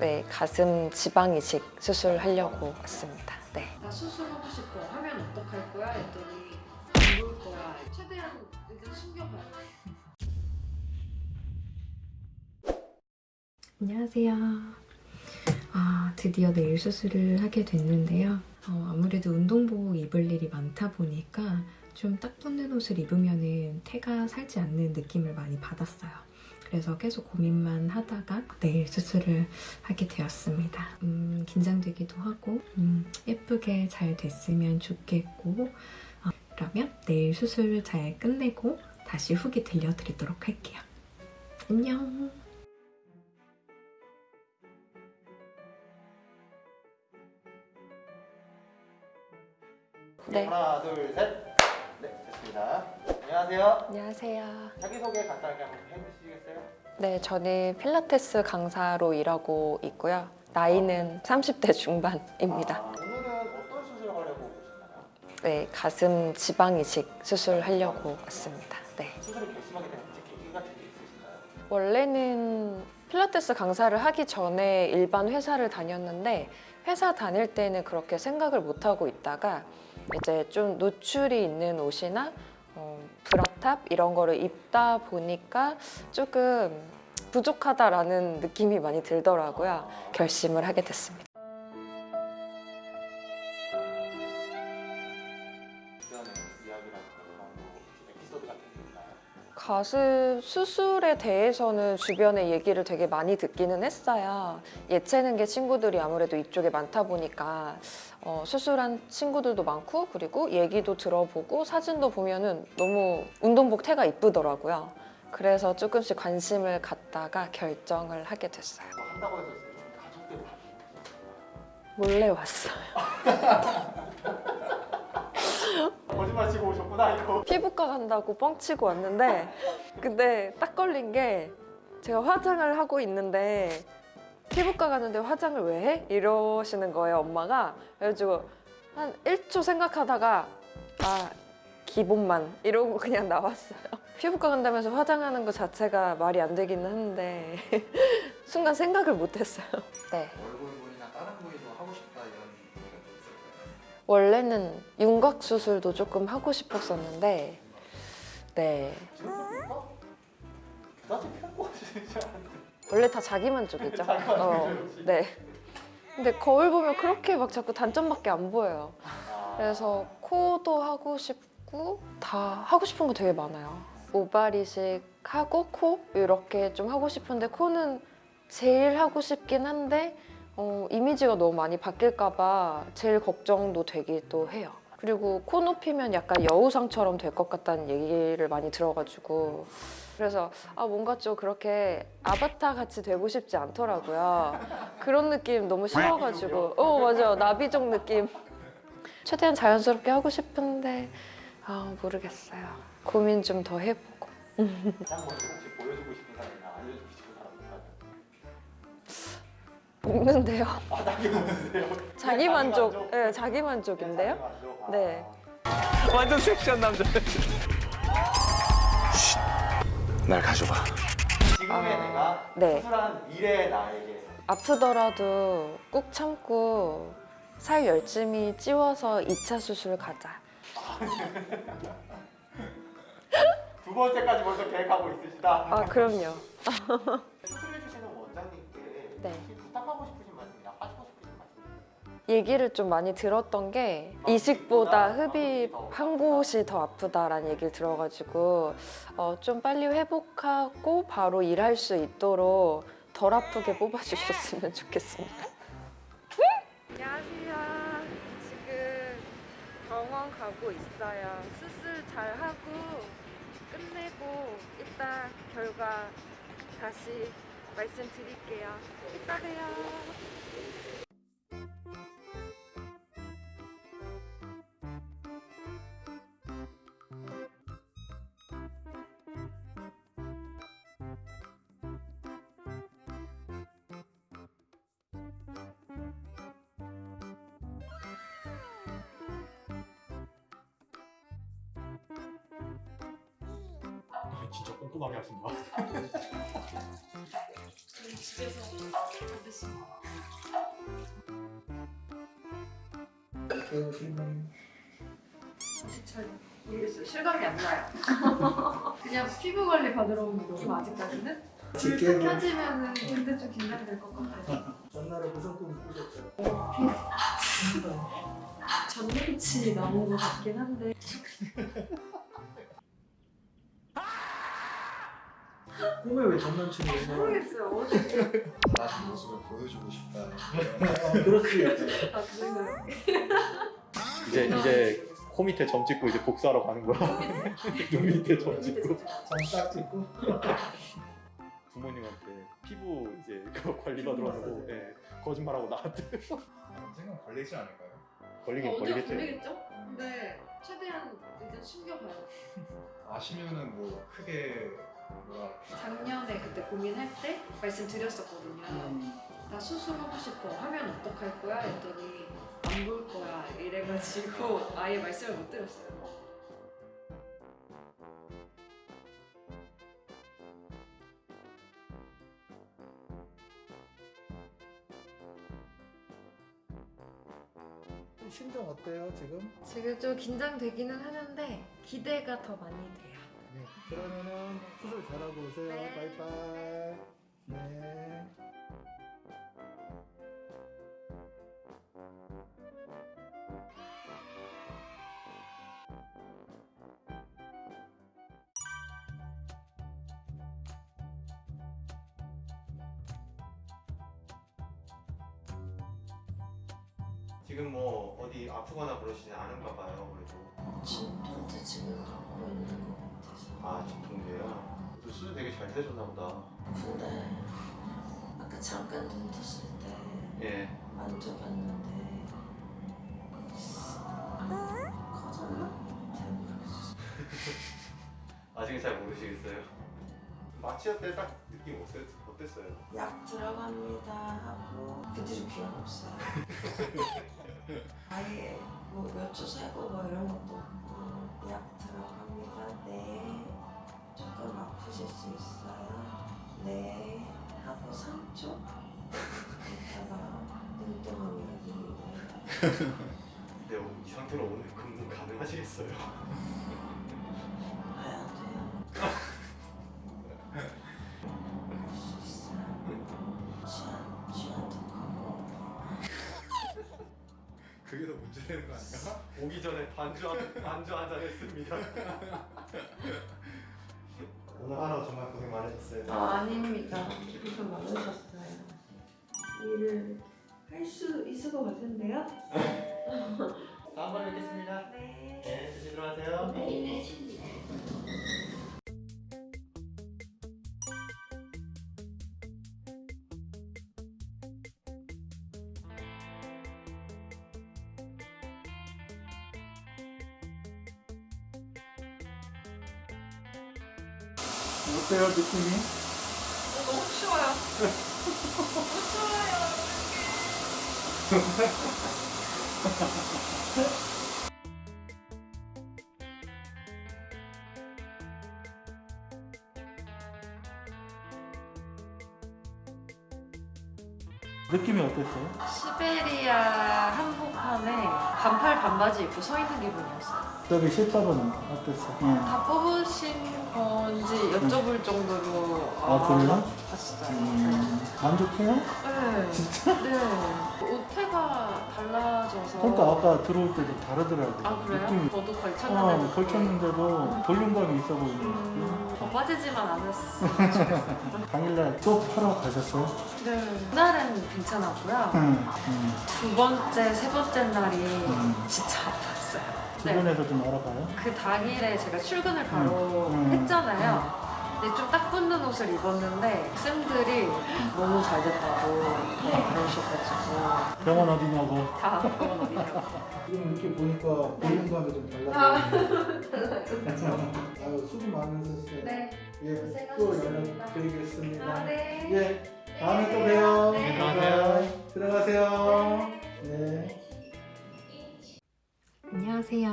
네, 가슴 지방 이식 수술하려고 왔습니다. 네. 나 수술하고 싶어 하면 어떡할 거야? 했더니 안 볼 거야 최대한 일단 숨겨봐요 안녕하세요. 아, 드디어 내일 수술을 하게 됐는데요. 어, 아무래도 운동복 입을 일이 많다 보니까 좀 딱 붙는 옷을 입으면 태가 살지 않는 느낌을 많이 받았어요. 그래서 계속 고민만 하다가 내일 수술을 하게 되었습니다. 음, 긴장되기도 하고 음, 예쁘게 잘 됐으면 좋겠고 어, 그러면 내일 수술 잘 끝내고 다시 후기 들려드리도록 할게요. 안녕! 네. 하나, 둘, 셋. 네, 됐습니다. 안녕하세요. 안녕하세요. 자기소개 간단하게 한번 해주시겠어요? 네, 저는 필라테스 강사로 일하고 있고요. 나이는 30대 중반입니다. 아, 오늘은 어떤 수술 하려고 오셨나요? 네, 가슴 지방 이식 수술 하려고 왔습니다. 네. 수술을 결심하게 된 계기 같은 게 있으신가요? 원래는 필라테스 강사를 하기 전에 일반 회사를 다녔는데 회사 다닐 때는 그렇게 생각을 못 하고 있다가 이제 좀 노출이 있는 옷이나 어, 브라탑 이런 거를 입다 보니까 조금 부족하다라는 느낌이 많이 들더라고요. 아, 결심을 하게 됐습니다. 가슴 수술에 대해서는 주변에 얘기를 되게 많이 듣기는 했어요. 예체능계 친구들이 아무래도 이쪽에 많다 보니까 어, 수술한 친구들도 많고 그리고 얘기도 들어보고 사진도 보면은 너무 운동복 태가 이쁘더라고요. 그래서 조금씩 관심을 갖다가 결정을 하게 됐어요. 몰래 왔어요. 거짓말 치고 오셨구나 이거. 피부과 간다고 뻥치고 왔는데 근데 딱 걸린 게 제가 화장을 하고 있는데 피부과 가는데 화장을 왜 해? 이러시는 거예요 엄마가 그래가지고 한 1초 생각하다가 아 기본만 이러고 그냥 나왔어요 피부과 간다면서 화장하는 것 자체가 말이 안 되기는 한데 순간 생각을 못했어요 네 원래는 윤곽 수술도 조금 하고 싶었었는데 네. 원래 다 자기 만족이죠. 자기 만족이죠, 네. 근데 거울 보면 그렇게 막 자꾸 단점밖에 안 보여요. 아, 그래서 코도 하고 싶고 다 하고 싶은 거 되게 많아요. 모발 이식 하고 코 이렇게 좀 하고 싶은데 코는 제일 하고 싶긴 한데 어, 이미지가 너무 많이 바뀔까 봐 제일 걱정도 되기도 해요. 그리고 코 높이면 약간 여우상처럼 될 것 같다는 얘기를 많이 들어가지고 그래서 아 뭔가 좀 그렇게 아바타 같이 되고 싶지 않더라고요. 그런 느낌 너무 싫어가지고 어 맞아요 나비족 느낌 최대한 자연스럽게 하고 싶은데 아 모르겠어요. 고민 좀 더 해보고 먹는데요. 아, 딱히 없는데요. 자기 만족, 네, 자기 만족인데요. 아. 네. 완전 섹시한 남자. 날 가져봐. 지금의 아, 내가 네. 수술한 미래의 나에게 아프더라도 꾹 참고 살 열심히 찌워서 2차 수술 가자. 두 번째까지 벌써 계획하고 있으시다. 아 그럼요. 수술해주시는 원장님께 네. 얘기를 좀 많이 들었던 게 이식보다 흡입 한 곳이 더 아프다라는 얘기를 들어가지고 어, 좀 빨리 회복하고 바로 일할 수 있도록 덜 아프게 뽑아주셨으면 좋겠습니다. 안녕하세요. 지금 병원 가고 있어요. 수술 잘 하고 끝내고 이따 결과 다시 말씀드릴게요. 이따 봬요. 진짜 꼼꼼하게 하신다. 집에서 만드신 거. 잘 실감이 안 나요. 그냥 피부 관리 받으러 온 느낌 아직까지는? 불 켜지면은 근데 좀 긴장될 것 같아요. 전날에 무성품 꾸셨죠? 전 남친이 나온 것 같긴 한데. 꿈에 왜 전남친이 오나? 모르겠어요. 어제 다른 모습을 보여주고 싶다. 어, 있죠. 아. 이제 이제 코 밑에 점 찍고 이제 복수하러 가는 거야. 눈 밑에 점 찍고. 점딱 찍고 부모님한테 피부 이제 관리 받으러 가고 예, 거짓말하고 나한테 언젠간 걸리지 않을까요? 걸리긴 언제 걸리겠죠. 걸리겠죠? 근데 최대한 일단 숨겨봐요. 아시면은 뭐 크게 뭐라 작년에 그때 고민할 때 말씀드렸었거든요. 나 수술하고 싶어 하면 어떡할 거야? 했더니 안 볼 거야 이래가지고 아예 말씀을 못 드렸어요. 심정 어때요 지금? 지금 좀 긴장되기는 하는데 기대가 더 많이 돼요. 네. 그러면은 수술 잘하고 오세요. 네. 바이바이. 네. 지금 뭐 어디 아프거나 그러시지 않은가 봐요. 그래도 진통제 지금 갖고 있는 것같 아 진통제요. 또 수술 되게 잘 되셨나 보다. 근데 아까 잠깐 눈 떴을 때 예. 만져봤는데 커졌나? 잘 모르겠어 아직은 잘 모르시겠어요. 마취할 때 딱 느낌 어땠, 어땠어요? 약 들어갑니다 하고 그 뒤로 기억 없어요 아예 뭐 몇주 세고 뭐 이런 것도 없고 약 들어갑니다 네 조금 아프실 수 있어요 네 하고 3초 있다가 눈 뜨면 여기 근데 오- 이 상태로 오늘 근무 가능하시겠어요? 가야 돼요 할수 있어요 취한 취한 척하고 그게 더 문제되는 거 아닌가? 오기 전에 반주 한, 반주 한 잔 했습니다. 오늘 하루 정말 고생 많으셨어요. 아, 아닙니다. 고생 많으셨어요. 일을 할 수 있을 것 같은데요? 다음번에 뵙겠습니다. 네. 네, 어때요 느낌이? 너무 추워요. 너무 추워요. 느낌이 어땠어요? 시베리아 한복판에 반팔 반바지 입고 서 있는 기분이었어요. 저기 실밥은 어땠어? 응. 다 뽑으신 건지 여쭤볼 정도로 아, 그래요? 봤어요. 음, 만족해요? 네. 진짜? 네. 옷태가 달라져서. 그러니까 아까 들어올 때도 다르더라고. 아 그래요? 느낌이. 저도 걸쳤는데. 어, 걸쳤는데도 볼륨감이 있어 보이는 음, 더 빠지지만 않았어. 당일날 또 하러 가셨어요? 네. 그날은 괜찮았고요. 응. 응. 두 번째, 세 번째 날이 음. 진짜 아팠어요. 네. 주변에서 좀 알아봐요? 그 당일에 제가 출근을 바로 음, 음, 했잖아요. 근데 좀딱 붙는 옷을 입었는데 쌤들이 너무 잘 됐다고 그러셔가지고 병원 어디냐고. 다 병원 어디냐고. 지금 이렇게 보니까 볼륨감이 좀 달라져요. 아유, 수고 많으셨어요. 네. 예, 또 고생하셨습니다. 연락 드리겠습니다. 아, 네. 예, 다음에 또 봬요. 네. 들어가세요. 들어가세요. 네. 안녕하세요.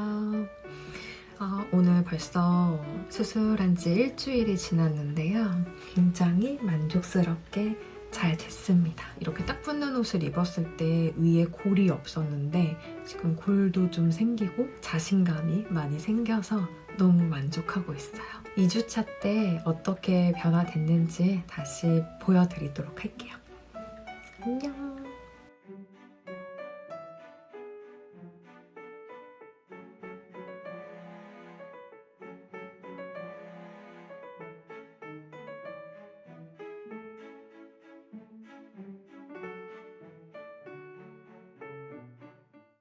아, 오늘 벌써 수술한 지 일주일이 지났는데요. 굉장히 만족스럽게 잘 됐습니다. 이렇게 딱 붙는 옷을 입었을 때 위에 골이 없었는데 지금 골도 좀 생기고 자신감이 많이 생겨서 너무 만족하고 있어요. 2주차 때 어떻게 변화됐는지 다시 보여드리도록 할게요. 안녕.